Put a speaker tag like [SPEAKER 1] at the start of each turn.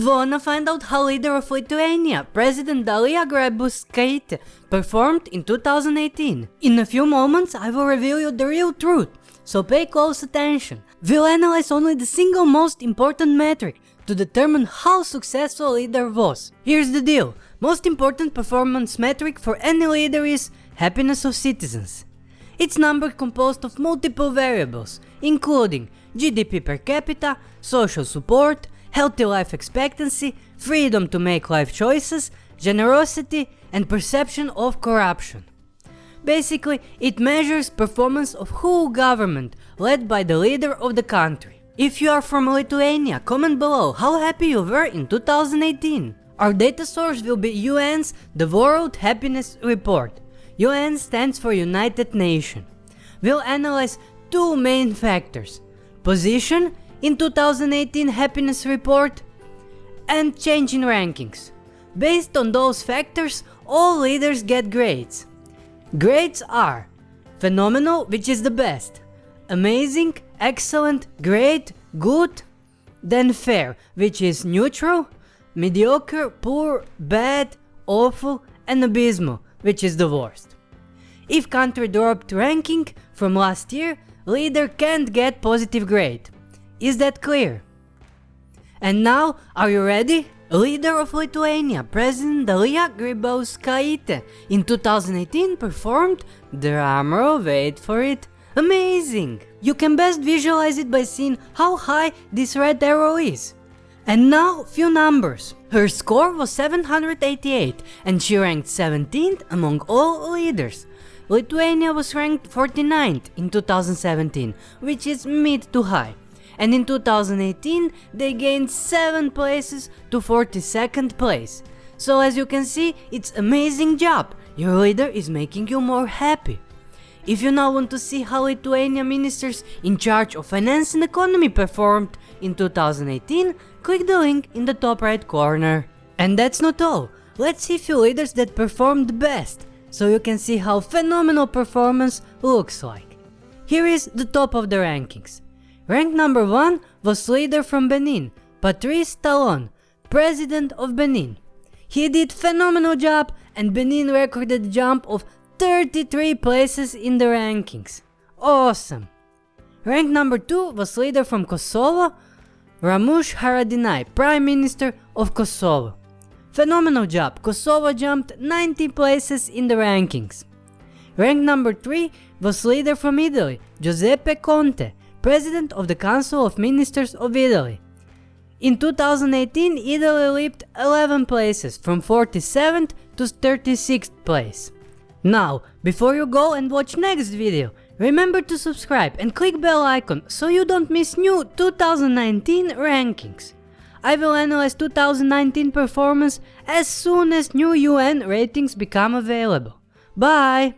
[SPEAKER 1] Wanna find out how leader of Lithuania, President Dalia Grybauskaitė, performed in 2018? In a few moments I will reveal you the real truth, so pay close attention. We'll analyze only the single most important metric to determine how successful leader was. Here's the deal, most important performance metric for any leader is happiness of citizens. It's number composed of multiple variables, including GDP per capita, social support, healthy life expectancy, freedom to make life choices, generosity and perception of corruption. Basically, it measures performance of whole government led by the leader of the country. If you are from Lithuania, comment below how happy you were in 2018. Our data source will be UN's The World Happiness Report. UN stands for United Nations. We'll analyze two main factors, position in 2018 happiness report and change in rankings. Based on those factors, all leaders get grades. Grades are phenomenal, which is the best, amazing, excellent, great, good, then fair, which is neutral, mediocre, poor, bad, awful, and abysmal, which is the worst. If country dropped ranking from last year, leader can't get positive grade. Is that clear? And now, are you ready? Leader of Lithuania, President Dalia Grybauskaitė in 2018 performed, drumroll wait for it, amazing! You can best visualize it by seeing how high this red arrow is. And now, few numbers. Her score was 788 and she ranked 17th among all leaders. Lithuania was ranked 49th in 2017, which is mid to high. And in 2018 they gained 7 places to 42nd place. So as you can see, it's amazing job, your leader is making you more happy. If you now want to see how Lithuania ministers in charge of finance and economy performed in 2018, click the link in the top right corner. And that's not all, let's see few leaders that performed best, so you can see how phenomenal performance looks like. Here is the top of the rankings. Rank number 1 was leader from Benin, Patrice Talon, president of Benin. He did phenomenal job and Benin recorded a jump of 33 places in the rankings. Awesome! Rank number 2 was leader from Kosovo, Ramush Haradinaj, Prime Minister of Kosovo. Phenomenal job, Kosovo jumped 90 places in the rankings. Rank number 3 was leader from Italy, Giuseppe Conte, President of the Council of Ministers of Italy. In 2018, Italy leaped 11 places from 47th to 36th place. Now, before you go and watch next video, remember to subscribe and click bell icon so you don't miss new 2019 rankings. I will analyze 2019 performance as soon as new UN ratings become available. Bye!